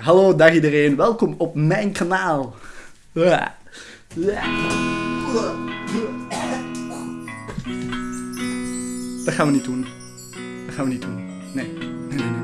Hallo, dag iedereen. Welkom op mijn kanaal. Dat gaan we niet doen. Dat gaan we niet doen. Nee. Nee, nee, nee,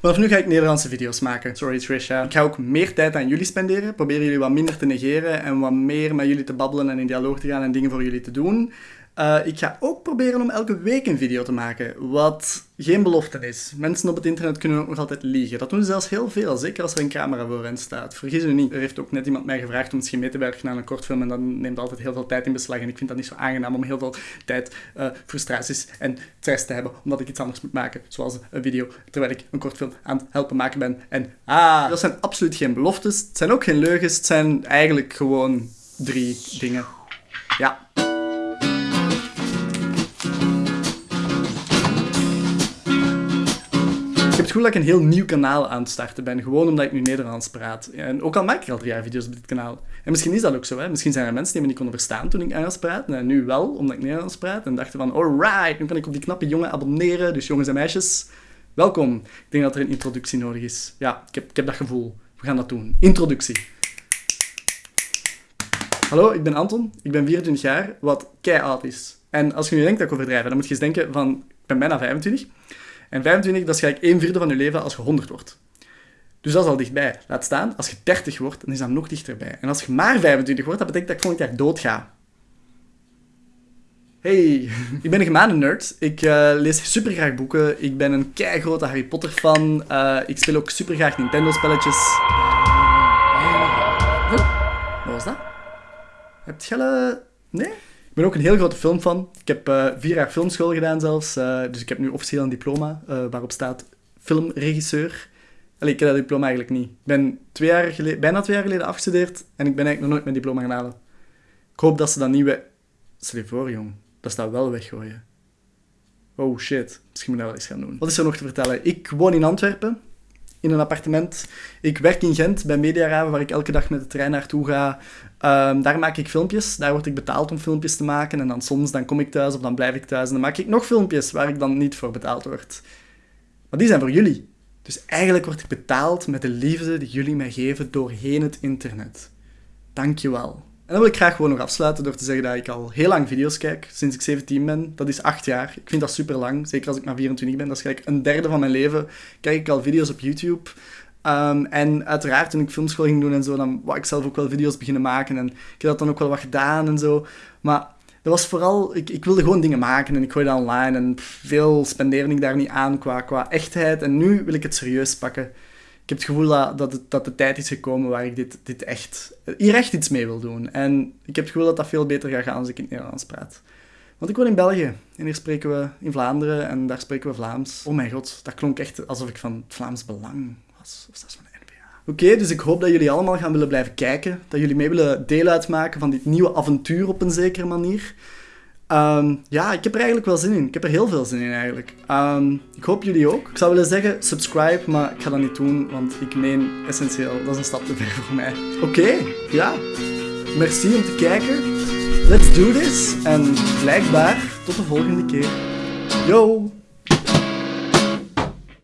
Vanaf nu ga ik Nederlandse video's maken. Sorry Trisha. Ik ga ook meer tijd aan jullie spenderen. Probeer jullie wat minder te negeren en wat meer met jullie te babbelen en in dialoog te gaan en dingen voor jullie te doen. Uh, ik ga ook proberen om elke week een video te maken, wat geen belofte is. Mensen op het internet kunnen ook nog altijd liegen. Dat doen ze zelfs heel veel, zeker als er een camera voor hen staat. Vergis u niet. Er heeft ook net iemand mij gevraagd om misschien mee te werken aan een kortfilm en dat neemt altijd heel veel tijd in beslag. En ik vind dat niet zo aangenaam om heel veel tijd, uh, frustraties en stress te hebben, omdat ik iets anders moet maken, zoals een video, terwijl ik een kortfilm aan het helpen maken ben. En ah, dat zijn absoluut geen beloftes. Het zijn ook geen leugens. Het zijn eigenlijk gewoon drie dingen. Ja. Het gevoel dat ik een heel nieuw kanaal aan het starten ben, gewoon omdat ik nu Nederlands praat. En ook al maak ik al drie jaar video's op dit kanaal. En misschien is dat ook zo, hè. Misschien zijn er mensen die me niet konden verstaan toen ik Engels praat, en nu wel, omdat ik Nederlands praat, en dachten van, alright, nu kan ik op die knappe jongen abonneren, dus jongens en meisjes, welkom. Ik denk dat er een introductie nodig is. Ja, ik heb, ik heb dat gevoel. We gaan dat doen. Introductie. Hallo, ik ben Anton, ik ben 24 jaar, wat kei oud is. En als je nu denkt dat ik overdrijf, dan moet je eens denken van, ik ben bijna 25. En 25, dat is gelijk 1 vierde van je leven als je 100 wordt. Dus dat is al dichtbij. Laat staan, als je 30 wordt, dan is dat nog dichterbij. En als je maar 25 wordt, dat betekent dat ik volgend jaar dood ga. Hey, ik ben een gemane nerd. Ik uh, lees super graag boeken. Ik ben een grote Harry Potter fan. Uh, ik speel ook super graag Nintendo spelletjes. Wat was dat? Heb je... Nee? Ik ben ook een heel grote filmfan. Ik heb uh, vier jaar filmschool gedaan zelfs. Uh, dus ik heb nu officieel een diploma uh, waarop staat filmregisseur. Allee, ik heb dat diploma eigenlijk niet. Ik ben twee jaar geleden, bijna twee jaar geleden afgestudeerd en ik ben eigenlijk nog nooit mijn diploma gaan halen. Ik hoop dat ze dat nieuwe... Stel je voor, jong. Dat ze dat wel weggooien. Oh shit. Misschien moet ik dat wel eens gaan doen. Wat is er nog te vertellen? Ik woon in Antwerpen in een appartement. Ik werk in Gent bij Mediaraven, waar ik elke dag met de trein naartoe ga. Um, daar maak ik filmpjes. Daar word ik betaald om filmpjes te maken. En dan soms dan kom ik thuis of dan blijf ik thuis. En dan maak ik nog filmpjes waar ik dan niet voor betaald word. Maar die zijn voor jullie. Dus eigenlijk word ik betaald met de liefde die jullie mij geven doorheen het internet. Dankjewel. En dan wil ik graag gewoon nog afsluiten door te zeggen dat ik al heel lang video's kijk, sinds ik 17 ben. Dat is 8 jaar. Ik vind dat super lang, zeker als ik maar 24 ben. Dat is gelijk een derde van mijn leven. Kijk ik al video's op YouTube. Um, en uiteraard, toen ik filmschool ging doen en zo, dan wou ik zelf ook wel video's beginnen maken. En ik heb dat dan ook wel wat gedaan en zo. Maar dat was vooral, ik, ik wilde gewoon dingen maken en ik gooi dat online. En veel spendeerde ik daar niet aan qua, qua echtheid. En nu wil ik het serieus pakken ik heb het gevoel dat, dat, dat de tijd is gekomen waar ik dit, dit echt, hier echt iets mee wil doen. En ik heb het gevoel dat dat veel beter gaat gaan als ik in het Nederlands praat. Want ik woon in België en hier spreken we in Vlaanderen en daar spreken we Vlaams. Oh mijn god, dat klonk echt alsof ik van het Vlaams Belang was. Of dat is van de. Oké, dus ik hoop dat jullie allemaal gaan willen blijven kijken. Dat jullie mee willen deel uitmaken van dit nieuwe avontuur op een zekere manier. Um, ja, ik heb er eigenlijk wel zin in. Ik heb er heel veel zin in eigenlijk. Um, ik hoop jullie ook. Ik zou willen zeggen subscribe, maar ik ga dat niet doen, want ik meen essentieel, dat is een stap te ver voor mij. Oké, ja. Merci om te kijken. Let's do this. En blijkbaar tot de volgende keer. Yo!